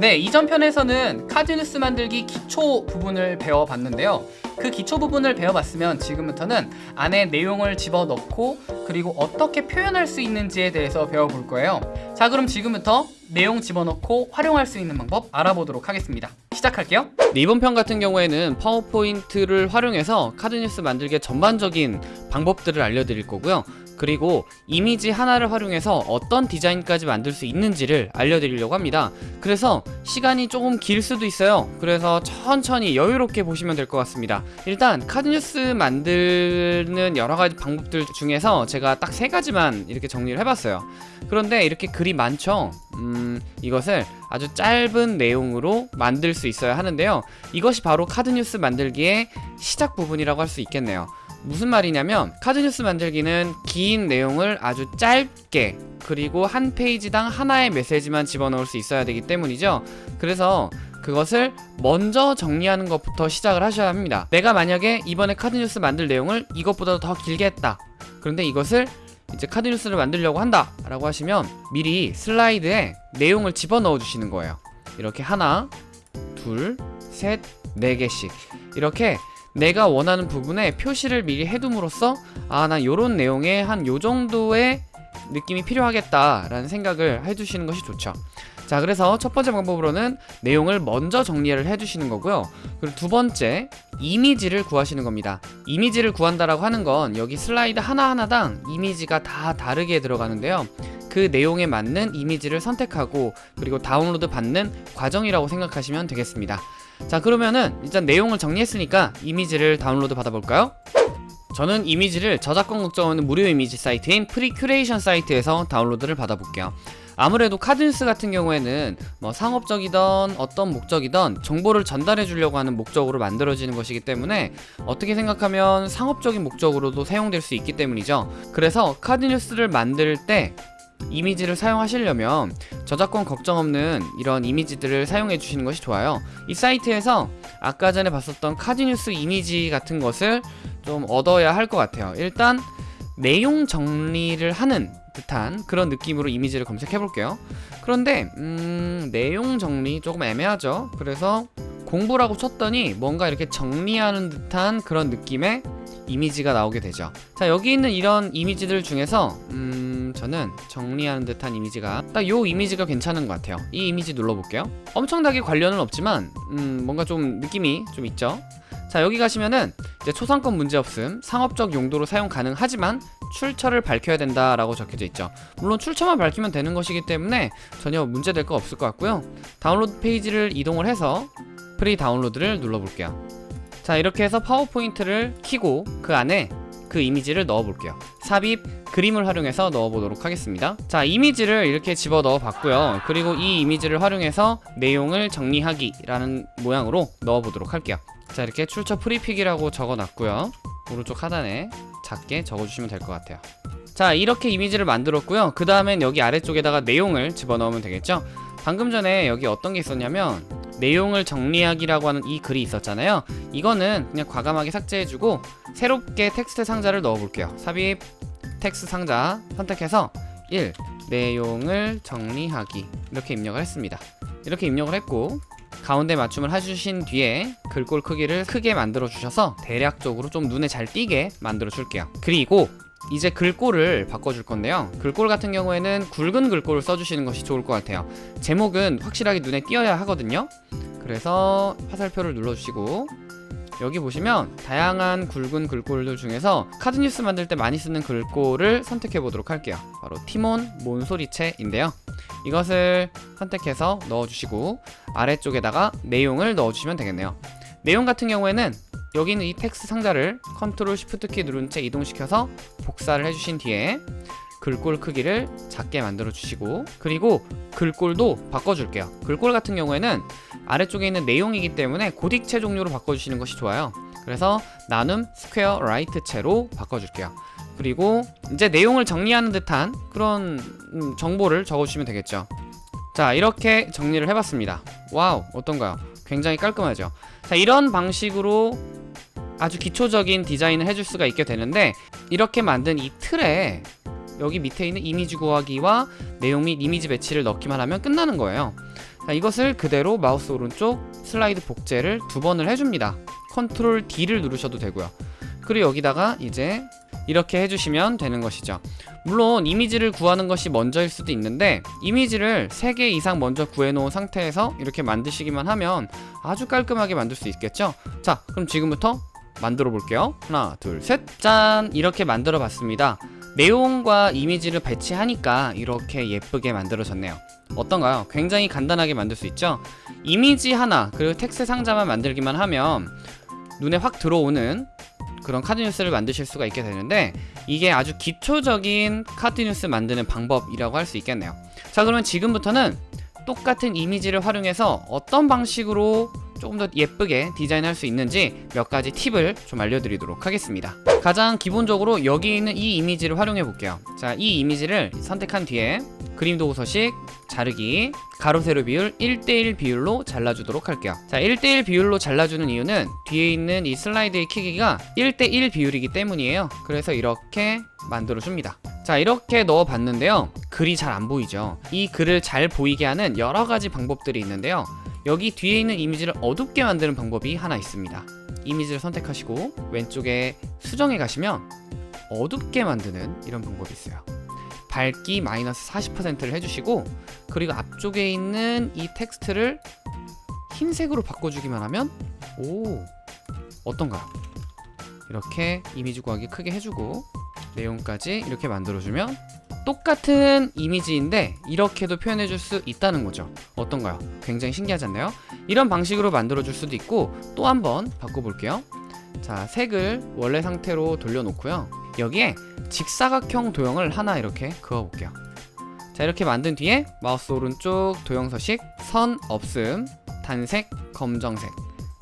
네, 이전 편에서는 카드 뉴스 만들기 기초 부분을 배워봤는데요. 그 기초 부분을 배워봤으면 지금부터는 안에 내용을 집어넣고 그리고 어떻게 표현할 수 있는지에 대해서 배워볼 거예요. 자, 그럼 지금부터 내용 집어넣고 활용할 수 있는 방법 알아보도록 하겠습니다. 시작할게요. 네, 이번 편 같은 경우에는 파워포인트를 활용해서 카드 뉴스 만들기의 전반적인 방법들을 알려드릴 거고요. 그리고 이미지 하나를 활용해서 어떤 디자인까지 만들 수 있는지를 알려드리려고 합니다. 그래서 시간이 조금 길 수도 있어요. 그래서 천천히 여유롭게 보시면 될 것 같습니다. 일단 카드뉴스 만드는 여러가지 방법들 중에서 제가 딱 세 가지만 이렇게 정리를 해봤어요. 그런데 이렇게 글이 많죠? 음, 이것을 아주 짧은 내용으로 만들 수 있어야 하는데요. 이것이 바로 카드뉴스 만들기의 시작 부분이라고 할 수 있겠네요 무슨 말이냐면 카드뉴스 만들기는 긴 내용을 아주 짧게 그리고 한 페이지당 하나의 메시지만 집어넣을 수 있어야 되기 때문이죠. 그래서 그것을 먼저 정리하는 것부터 시작을 하셔야 합니다. 내가 만약에 이번에 카드뉴스 만들 내용을 이것보다 더 길게 했다. 그런데 이것을 이제 카드뉴스를 만들려고 한다 라고 하시면 미리 슬라이드에 내용을 집어넣어 주시는 거예요. 이렇게 하나 둘셋네 개씩. 이렇게 내가 원하는 부분에 표시를 미리 해둠으로써 아난 요런 내용에 한 요정도의 느낌이 필요하겠다 라는 생각을 해주시는 것이 좋죠. 자 그래서 첫 번째 방법으로는 내용을 먼저 정리를 해주시는 거고요. 그리고 두 번째 이미지를 구하시는 겁니다. 이미지를 구한다라고 하는 건 여기 슬라이드 하나하나당 이미지가 다 다르게 들어가는데요. 그 내용에 맞는 이미지를 선택하고 그리고 다운로드 받는 과정이라고 생각하시면 되겠습니다 자 그러면은 일단 내용을 정리했으니까 이미지를 다운로드 받아볼까요? 저는 이미지를 저작권 걱정 없는 무료 이미지 사이트인 프리큐레이션 사이트에서 다운로드를 받아볼게요 아무래도 카드뉴스 같은 경우에는 뭐 상업적이던 어떤 목적이던 정보를 전달해 주려고 하는 목적으로 만들어지는 것이기 때문에 어떻게 생각하면 상업적인 목적으로도 사용될 수 있기 때문이죠 그래서 카드뉴스를 만들 때 이미지를 사용하시려면 저작권 걱정 없는 이런 이미지들을 사용해 주시는 것이 좋아요. 이 사이트에서 아까 전에 봤었던 카드뉴스 이미지 같은 것을 좀 얻어야 할 것 같아요. 일단 내용 정리를 하는 듯한 그런 느낌으로 이미지를 검색해 볼게요. 그런데 음, 내용 정리 조금 애매하죠? 그래서 공부라고 쳤더니 뭔가 이렇게 정리하는 듯한 그런 느낌의 이미지가 나오게 되죠. 자 여기 있는 이런 이미지들 중에서 음 저는 정리하는 듯한 이미지가 딱 요 이미지가 괜찮은 것 같아요. 이 이미지 눌러볼게요. 엄청나게 관련은 없지만 음 뭔가 좀 느낌이 좀 있죠? 자 여기 가시면은 이제 초상권 문제없음 상업적 용도로 사용 가능하지만 출처를 밝혀야 된다라고 적혀져 있죠. 물론 출처만 밝히면 되는 것이기 때문에 전혀 문제될 거 없을 것 같고요. 다운로드 페이지를 이동을 해서 free download를 눌러볼게요. 자 이렇게 해서 파워포인트를 키고 그 안에 그 이미지를 넣어 볼게요 삽입 그림을 활용해서 넣어 보도록 하겠습니다. 자 이미지를 이렇게 집어 넣어 봤고요. 그리고 이 이미지를 활용해서 내용을 정리하기 라는 모양으로 넣어 보도록 할게요. 자 이렇게 출처 프리픽이라고 적어 놨고요. 오른쪽 하단에 작게 적어 주시면 될 것 같아요. 자 이렇게 이미지를 만들었고요. 그 다음엔 여기 아래쪽에다가 내용을 집어넣으면 되겠죠? 방금 전에 여기 어떤 게 있었냐면 내용을 정리하기라고 하는 이 글이 있었잖아요. 이거는 그냥 과감하게 삭제해주고 새롭게 텍스트 상자를 넣어볼게요. 삽입 텍스트 상자 선택해서 1. 내용을 정리하기. 이렇게 입력을 했습니다. 이렇게 입력을 했고 가운데 맞춤을 해주신 뒤에 글꼴 크기를 크게 만들어 주셔서 대략적으로 좀 눈에 잘 띄게 만들어 줄게요. 그리고 이제 글꼴을 바꿔줄 건데요. 글꼴 같은 경우에는 굵은 글꼴을 써주시는 것이 좋을 것 같아요. 제목은 확실하게 눈에 띄어야 하거든요. 그래서 화살표를 눌러주시고 여기 보시면 다양한 굵은 글꼴들 중에서 카드뉴스 만들 때 많이 쓰는 글꼴을 선택해 보도록 할게요. 바로 티몬 몬소리체인데요. 이것을 선택해서 넣어주시고 아래쪽에다가 내용을 넣어주시면 되겠네요. 내용 같은 경우에는 여기 있는 이 텍스트 상자를 control shift 키 누른 채 이동시켜서 복사를 해주신 뒤에 글꼴 크기를 작게 만들어 주시고 그리고 글꼴도 바꿔줄게요. 글꼴 같은 경우에는 아래쪽에 있는 내용이기 때문에 고딕체 종류로 바꿔주시는 것이 좋아요. 그래서 나눔 스퀘어 light 체로 바꿔줄게요. 그리고 이제 내용을 정리하는 듯한 그런 음, 정보를 적어주시면 되겠죠. 자 이렇게 정리를 해봤습니다 wow 어떤가요? 굉장히 깔끔하죠 자 이런 방식으로 아주 기초적인 디자인을 해줄 수가 있게 되는데 이렇게 만든 이 틀에 여기 밑에 있는 이미지 구하기와 내용 및 이미지 배치를 넣기만 하면 끝나는 거예요 자, 이것을 그대로 마우스 오른쪽 슬라이드 복제를 두 번을 해줍니다. 컨트롤 D를 누르셔도 되고요. 그리고 여기다가 이제 이렇게 해주시면 되는 것이죠. 물론 이미지를 구하는 것이 먼저일 수도 있는데 이미지를 3개 이상 먼저 구해놓은 상태에서 이렇게 만드시기만 하면 아주 깔끔하게 만들 수 있겠죠? 자, 그럼 지금부터 만들어 볼게요. 하나, 둘, 셋. 짠! 이렇게 만들어 봤습니다. 내용과 이미지를 배치하니까 이렇게 예쁘게 만들어졌네요. 어떤가요? 굉장히 간단하게 만들 수 있죠? 이미지 하나, 그리고 텍스트 상자만 만들기만 하면 눈에 확 들어오는 그런 카드 뉴스를 만드실 수가 있게 되는데 이게 아주 기초적인 카드 뉴스 만드는 방법이라고 할 수 있겠네요. 자, 그러면 지금부터는 똑같은 이미지를 활용해서 어떤 방식으로 조금 더 예쁘게 디자인할 수 있는지 몇 가지 팁을 좀 알려드리도록 하겠습니다. 가장 기본적으로 여기 있는 이 이미지를 활용해 볼게요. 자, 이 이미지를 선택한 뒤에 그림 도구 서식, 자르기, 가로 세로 비율 1대1 비율로 잘라주도록 할게요. 자, 1대1 비율로 잘라주는 이유는 뒤에 있는 이 슬라이드의 크기가 1대1 비율이기 때문이에요. 그래서 이렇게 만들어줍니다. 자, 이렇게 넣어봤는데요. 글이 잘 안 보이죠? 이 글을 잘 보이게 하는 여러 가지 방법들이 있는데요. 여기 뒤에 있는 이미지를 어둡게 만드는 방법이 하나 있습니다. 이미지를 선택하시고 왼쪽에 수정에 가시면 어둡게 만드는 이런 방법이 있어요. 밝기 마이너스 40%를 해주시고 그리고 앞쪽에 있는 이 텍스트를 흰색으로 바꿔주기만 하면 오 어떤가요? 이렇게 이미지 구하기 크게 해주고 내용까지 이렇게 만들어주면 똑같은 이미지인데 이렇게도 표현해 줄 수 있다는 거죠. 어떤가요? 굉장히 신기하지 않나요? 이런 방식으로 만들어 줄 수도 있고 또 한번 바꿔볼게요. 자 색을 원래 상태로 돌려놓고요. 여기에 직사각형 도형을 하나 이렇게 그어볼게요. 자 이렇게 만든 뒤에 마우스 오른쪽 도형 서식 선 없음 단색 검정색.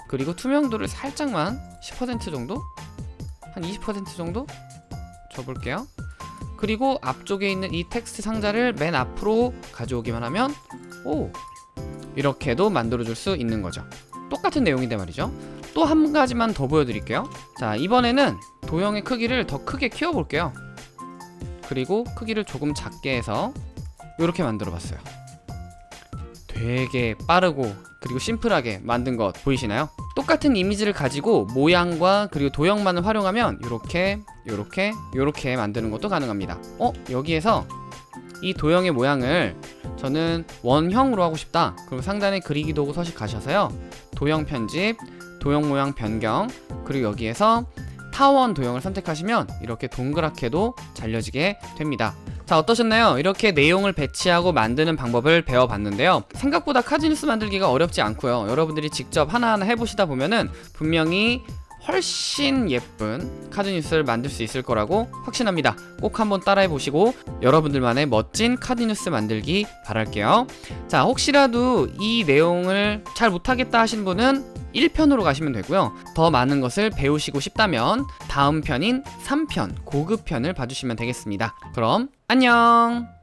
그리고 투명도를 살짝만 10% 정도? 한 20% 정도? 줘볼게요 그리고 앞쪽에 있는 이 텍스트 상자를 맨 앞으로 가져오기만 하면 오 이렇게도 만들어줄 수 있는 거죠. 똑같은 내용인데 말이죠. 또 한 가지만 더 보여드릴게요. 자 이번에는 도형의 크기를 더 크게 키워볼게요. 그리고 크기를 조금 작게 해서 이렇게 만들어 봤어요. 되게 빠르고 그리고 심플하게 만든 것 보이시나요? 똑같은 이미지를 가지고 모양과 그리고 도형만을 활용하면 이렇게 이렇게 이렇게 만드는 것도 가능합니다. 어? 여기에서 이 도형의 모양을 저는 원형으로 하고 싶다. 그럼 상단에 그리기 도구 서식 가셔서요. 도형 편집 도형 모양 변경 그리고 여기에서 타원 도형을 선택하시면 이렇게 동그랗게도 잘려지게 됩니다. 자 어떠셨나요? 이렇게 내용을 배치하고 만드는 방법을 배워봤는데요. 생각보다 카드뉴스 만들기가 어렵지 않고요. 여러분들이 직접 하나하나 해보시다 보면은 분명히 훨씬 예쁜 카드뉴스를 만들 수 있을 거라고 확신합니다. 꼭 한번 따라해보시고 여러분들만의 멋진 카드뉴스 만들기 바랄게요. 자 혹시라도 이 내용을 잘 못하겠다 하신 분은 1편으로 가시면 되고요. 더 많은 것을 배우시고 싶다면 다음 편인 3편 고급 편을 봐주시면 되겠습니다. 그럼 안녕